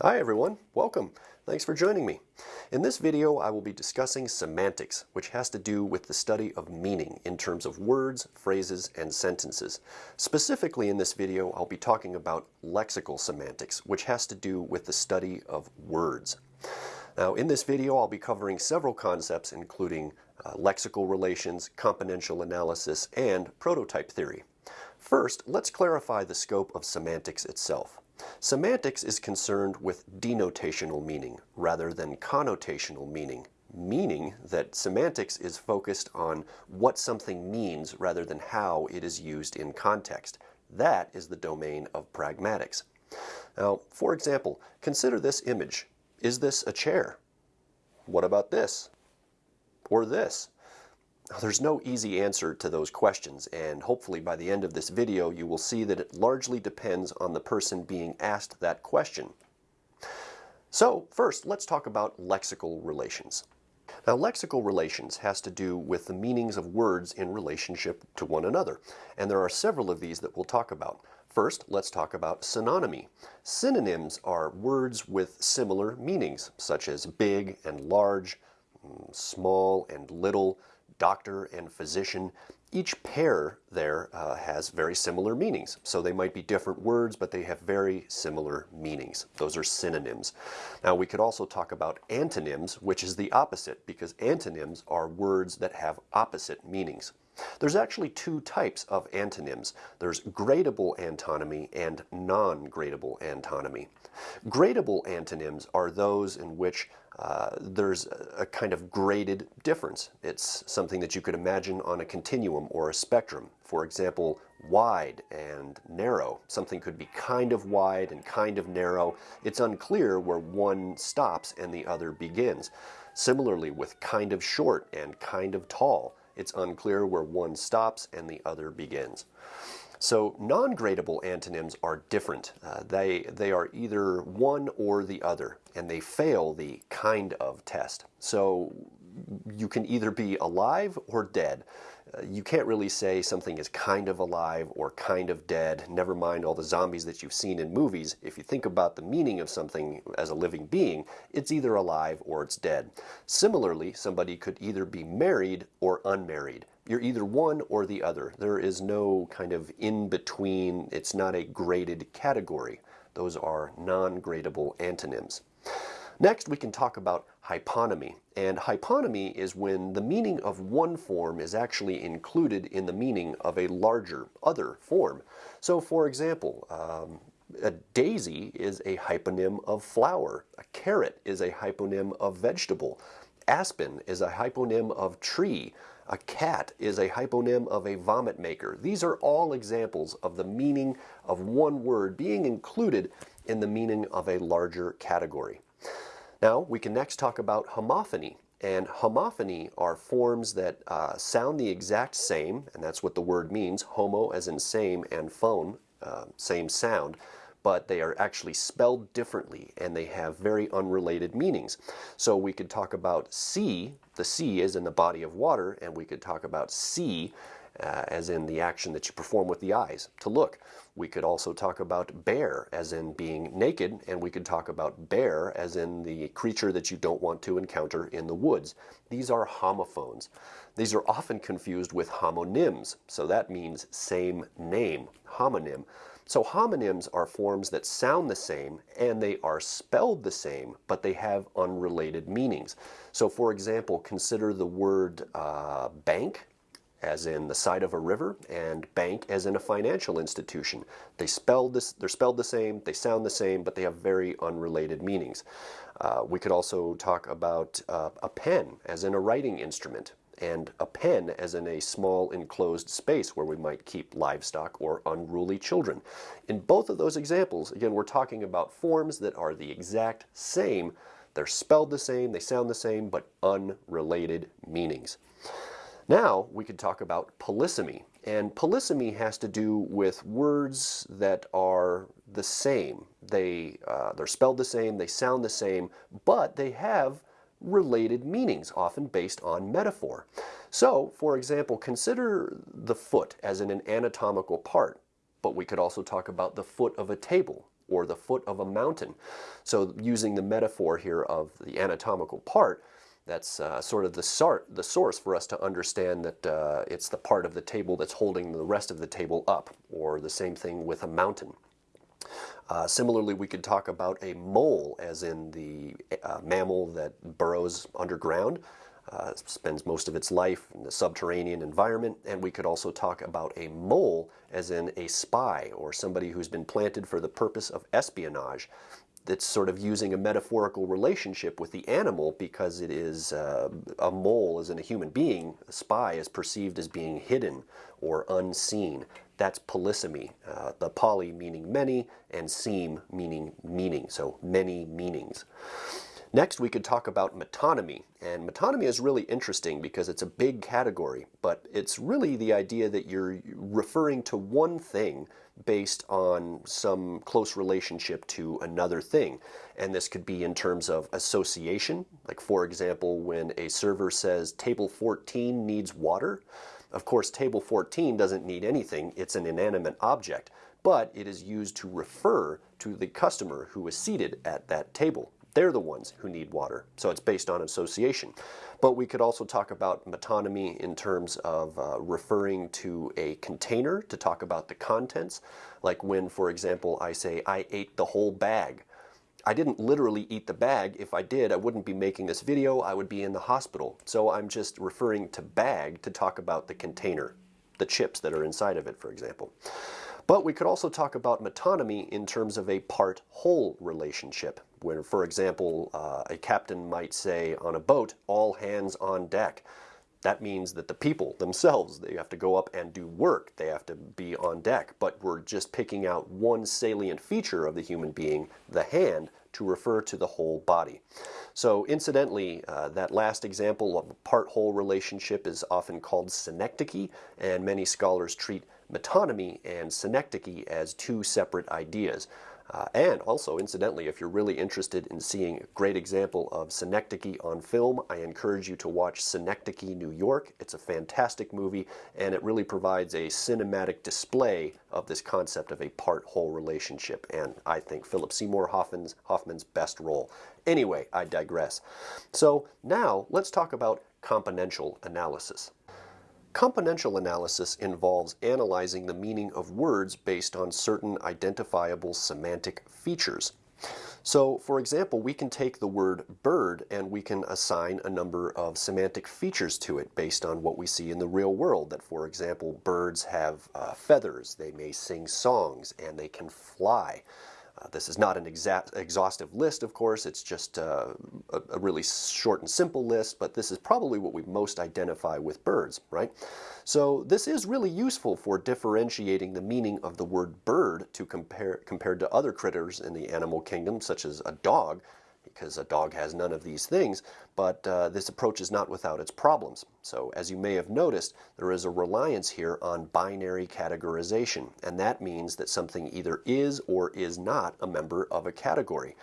Hi everyone, welcome. Thanks for joining me. In this video I will be discussing semantics, which has to do with the study of meaning in terms of words, phrases, and sentences. Specifically in this video I'll be talking about lexical semantics, which has to do with the study of words. Now in this video I'll be covering several concepts including uh, lexical relations, componential analysis, and prototype theory. First, let's clarify the scope of semantics itself. Semantics is concerned with denotational meaning rather than connotational meaning, meaning that semantics is focused on what something means rather than how it is used in context. That is the domain of pragmatics. Now, for example, consider this image. Is this a chair? What about this? Or this? There's no easy answer to those questions, and hopefully by the end of this video you will see that it largely depends on the person being asked that question. So first, let's talk about lexical relations. Now, lexical relations has to do with the meanings of words in relationship to one another, and there are several of these that we'll talk about. First, let's talk about synonymy. Synonyms are words with similar meanings, such as big and large, mm, small and little, doctor and physician, each pair there uh, has very similar meanings. So they might be different words, but they have very similar meanings. Those are synonyms. Now we could also talk about antonyms, which is the opposite, because antonyms are words that have opposite meanings. There's actually two types of antonyms. There's gradable antonymy and non-gradable antonymy. Gradable antonyms are those in which uh, there's a kind of graded difference. It's something that you could imagine on a continuum or a spectrum. For example, wide and narrow. Something could be kind of wide and kind of narrow. It's unclear where one stops and the other begins. Similarly with kind of short and kind of tall. It's unclear where one stops and the other begins. So non-gradable antonyms are different. Uh, they, they are either one or the other, and they fail the kind of test. So you can either be alive or dead. Uh, you can't really say something is kind of alive or kind of dead, never mind all the zombies that you've seen in movies. If you think about the meaning of something as a living being, it's either alive or it's dead. Similarly, somebody could either be married or unmarried. You're either one or the other. There is no kind of in-between. It's not a graded category. Those are non-gradable antonyms. Next, we can talk about hyponymy. And hyponymy is when the meaning of one form is actually included in the meaning of a larger, other form. So, for example, um, a daisy is a hyponym of flower. A carrot is a hyponym of vegetable. Aspen is a hyponym of tree. A cat is a hyponym of a vomit maker. These are all examples of the meaning of one word being included in the meaning of a larger category. Now, we can next talk about homophony. And homophony are forms that uh, sound the exact same, and that's what the word means, homo as in same and phone, uh, same sound, but they are actually spelled differently and they have very unrelated meanings. So we could talk about sea, the sea is in the body of water, and we could talk about see uh, as in the action that you perform with the eyes, to look. We could also talk about bare as in being naked, and we could talk about bear as in the creature that you don't want to encounter in the woods. These are homophones. These are often confused with homonyms, so that means same name, homonym. So homonyms are forms that sound the same and they are spelled the same, but they have unrelated meanings. So for example, consider the word uh, bank as in the side of a river and bank as in a financial institution. They spelled this, they're spelled the same, they sound the same, but they have very unrelated meanings. Uh, we could also talk about uh, a pen as in a writing instrument and a pen as in a small enclosed space where we might keep livestock or unruly children. In both of those examples, again, we're talking about forms that are the exact same. They're spelled the same, they sound the same, but unrelated meanings. Now we could talk about polysemy. And polysemy has to do with words that are the same. They, uh, they're spelled the same, they sound the same, but they have related meanings, often based on metaphor. So, for example, consider the foot as in an anatomical part, but we could also talk about the foot of a table or the foot of a mountain. So using the metaphor here of the anatomical part, that's uh, sort of the, the source for us to understand that uh, it's the part of the table that's holding the rest of the table up, or the same thing with a mountain. Uh, similarly, we could talk about a mole, as in the uh, mammal that burrows underground, uh, spends most of its life in the subterranean environment, and we could also talk about a mole, as in a spy or somebody who's been planted for the purpose of espionage that's sort of using a metaphorical relationship with the animal because it is uh, a mole as in a human being. A spy is perceived as being hidden or unseen. That's polysemy. Uh, the poly meaning many and seme meaning meaning, so many meanings. Next, we could talk about metonymy. And metonymy is really interesting because it's a big category, but it's really the idea that you're referring to one thing based on some close relationship to another thing. And this could be in terms of association. Like for example, when a server says table 14 needs water, of course table 14 doesn't need anything, it's an inanimate object, but it is used to refer to the customer who is seated at that table. They're the ones who need water. So it's based on association. But we could also talk about metonymy in terms of uh, referring to a container to talk about the contents. Like when, for example, I say, I ate the whole bag. I didn't literally eat the bag. If I did, I wouldn't be making this video. I would be in the hospital. So I'm just referring to bag to talk about the container, the chips that are inside of it, for example. But we could also talk about metonymy in terms of a part-whole relationship, where, for example, uh, a captain might say on a boat, all hands on deck. That means that the people themselves, they have to go up and do work. They have to be on deck. But we're just picking out one salient feature of the human being, the hand, to refer to the whole body. So incidentally, uh, that last example of a part-whole relationship is often called synecdoche, and many scholars treat metonymy and synecdoche as two separate ideas. Uh, and also, incidentally, if you're really interested in seeing a great example of synecdoche on film, I encourage you to watch Synecdoche New York. It's a fantastic movie, and it really provides a cinematic display of this concept of a part-whole relationship, and I think Philip Seymour Hoffman's, Hoffman's best role. Anyway, I digress. So now, let's talk about componential analysis. Componential analysis involves analyzing the meaning of words based on certain identifiable semantic features. So, for example, we can take the word bird and we can assign a number of semantic features to it based on what we see in the real world. That, for example, birds have uh, feathers, they may sing songs, and they can fly. Uh, this is not an exact, exhaustive list, of course, it's just uh, a, a, really short and simple list, but this is probably what we most identify with birds, right? So this is really useful for differentiating the meaning of the word bird to compare compared to other critters in the animal kingdom, such as a dog, because a dog has none of these things, but uh, this approach is not without its problems. So as you may have noticed, there is a reliance here on binary categorization, and that means that something either is or is not a member of a category.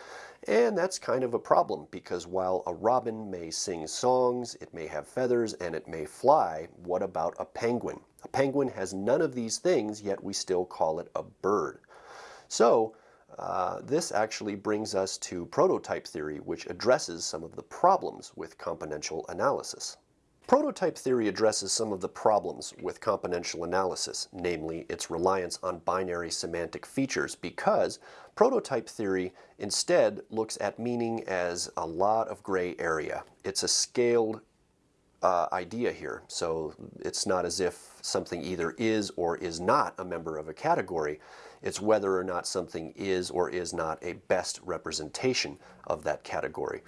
And that's kind of a problem because while a robin may sing songs, it may have feathers, and it may fly, what about a penguin? A penguin has none of these things, yet we still call it a bird. So uh, this actually brings us to prototype theory, which addresses some of the problems with componential analysis. Prototype theory addresses some of the problems with componential analysis, namely its reliance on binary semantic features, because prototype theory instead looks at meaning as a lot of gray area. It's a scaled uh, idea here, so it's not as if something either is or is not a member of a category. It's whether or not something is or is not a best representation of that category.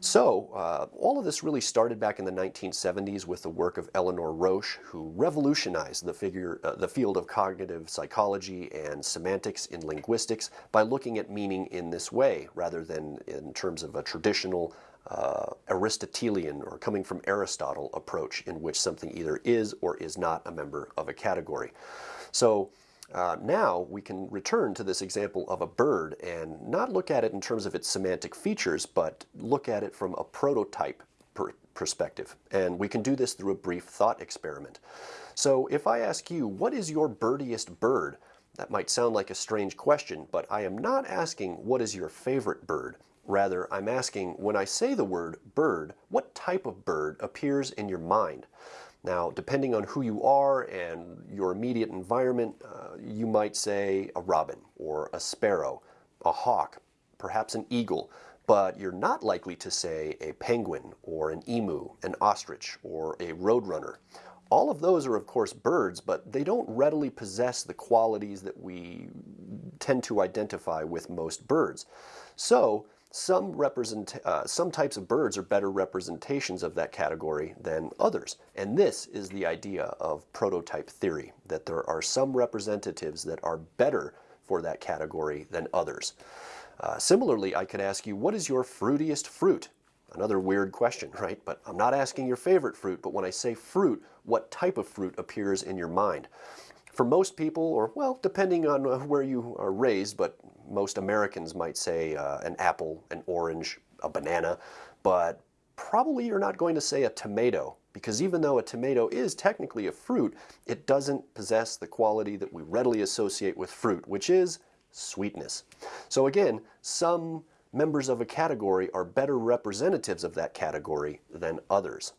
So, uh, all of this really started back in the 1970s with the work of Eleanor Rosch, who revolutionized the, figure, uh, the field of cognitive psychology and semantics in linguistics by looking at meaning in this way, rather than in terms of a traditional uh, Aristotelian or coming from Aristotle approach in which something either is or is not a member of a category. So uh, now we can return to this example of a bird and not look at it in terms of its semantic features, but look at it from a prototype per perspective. And we can do this through a brief thought experiment. So if I ask you, what is your birdiest bird? That might sound like a strange question, but I am not asking what is your favorite bird. Rather, I'm asking when I say the word bird, what type of bird appears in your mind? Now, depending on who you are and your immediate environment, uh, you might say a robin or a sparrow, a hawk, perhaps an eagle, but you're not likely to say a penguin or an emu, an ostrich, or a roadrunner. All of those are, of course, birds, but they don't readily possess the qualities that we tend to identify with most birds. So, some, represent, uh, some types of birds are better representations of that category than others. And this is the idea of prototype theory, that there are some representatives that are better for that category than others. Uh, similarly, I could ask you, what is your fruitiest fruit? Another weird question, right? But I'm not asking your favorite fruit, but when I say fruit, what type of fruit appears in your mind? For most people, or well, depending on uh, where you are raised, but most Americans might say uh, an apple, an orange, a banana, but probably you're not going to say a tomato because even though a tomato is technically a fruit, it doesn't possess the quality that we readily associate with fruit, which is sweetness. So again, some members of a category are better representatives of that category than others.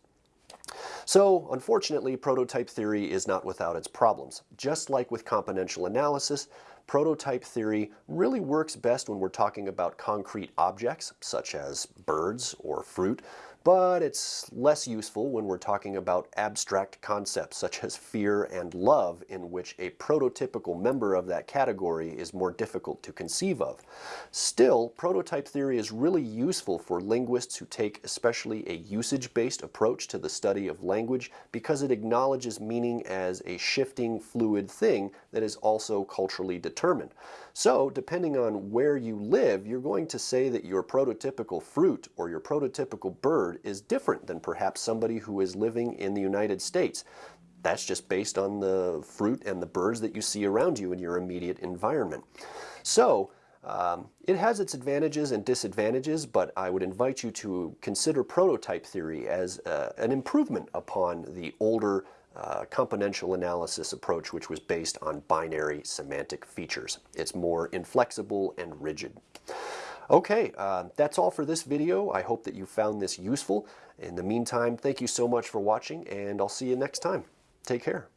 So, unfortunately, prototype theory is not without its problems. Just like with componential analysis, prototype theory really works best when we're talking about concrete objects, such as birds or fruit, but it's less useful when we're talking about abstract concepts such as fear and love in which a prototypical member of that category is more difficult to conceive of. Still, prototype theory is really useful for linguists who take especially a usage-based approach to the study of language because it acknowledges meaning as a shifting, fluid thing that is also culturally determined. So, depending on where you live, you're going to say that your prototypical fruit or your prototypical bird is different than perhaps somebody who is living in the United States. That's just based on the fruit and the birds that you see around you in your immediate environment. So, um, it has its advantages and disadvantages, but I would invite you to consider prototype theory as uh, an improvement upon the older uh, componential analysis approach, which was based on binary semantic features. It's more inflexible and rigid. Okay, uh, that's all for this video. I hope that you found this useful. In the meantime, thank you so much for watching, and I'll see you next time. Take care.